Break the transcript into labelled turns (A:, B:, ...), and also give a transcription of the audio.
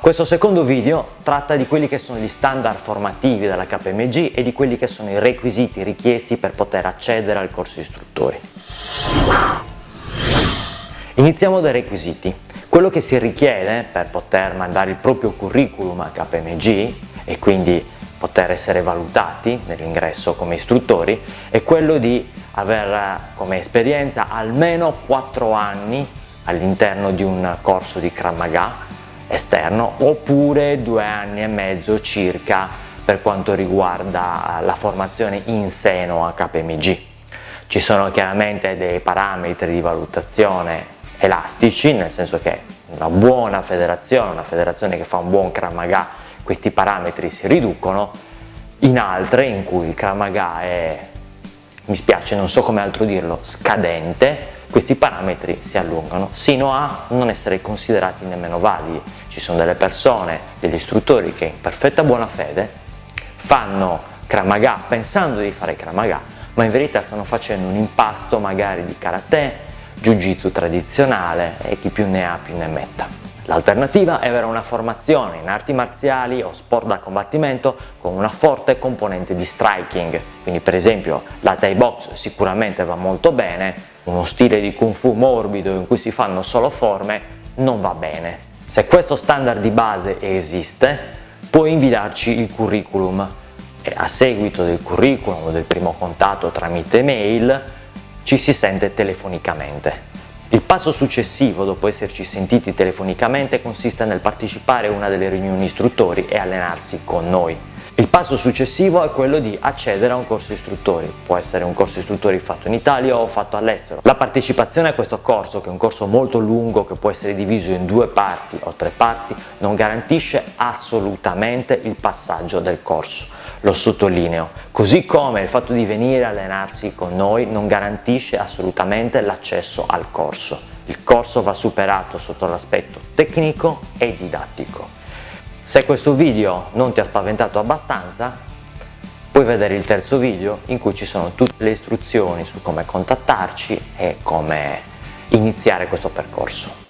A: Questo secondo video tratta di quelli che sono gli standard formativi della KMG e di quelli che sono i requisiti richiesti per poter accedere al corso istruttori. Iniziamo dai requisiti. Quello che si richiede per poter mandare il proprio curriculum a KMG e quindi poter essere valutati nell'ingresso come istruttori è quello di aver come esperienza almeno 4 anni all'interno di un corso di Kramaga esterno oppure due anni e mezzo circa per quanto riguarda la formazione in seno a KPMG. Ci sono chiaramente dei parametri di valutazione elastici, nel senso che una buona federazione, una federazione che fa un buon Kramaga, questi parametri si riducono, in altre in cui il Kramaga è, mi spiace, non so come altro dirlo, scadente, questi parametri si allungano sino a non essere considerati nemmeno validi. Ci sono delle persone, degli istruttori che in perfetta buona fede fanno Kramaga pensando di fare Kramaga, ma in verità stanno facendo un impasto magari di karate, jiu-jitsu tradizionale e chi più ne ha più ne metta. L'alternativa è avere una formazione in arti marziali o sport da combattimento con una forte componente di striking, quindi per esempio la Thai Box sicuramente va molto bene, uno stile di Kung Fu morbido in cui si fanno solo forme non va bene. Se questo standard di base esiste, puoi inviarci il curriculum e a seguito del curriculum o del primo contatto tramite mail ci si sente telefonicamente. Il passo successivo, dopo esserci sentiti telefonicamente, consiste nel partecipare a una delle riunioni istruttori e allenarsi con noi. Il passo successivo è quello di accedere a un corso istruttori, può essere un corso istruttori fatto in Italia o fatto all'estero. La partecipazione a questo corso, che è un corso molto lungo che può essere diviso in due parti o tre parti, non garantisce assolutamente il passaggio del corso lo sottolineo, così come il fatto di venire a allenarsi con noi non garantisce assolutamente l'accesso al corso. Il corso va superato sotto l'aspetto tecnico e didattico. Se questo video non ti ha spaventato abbastanza, puoi vedere il terzo video in cui ci sono tutte le istruzioni su come contattarci e come iniziare questo percorso.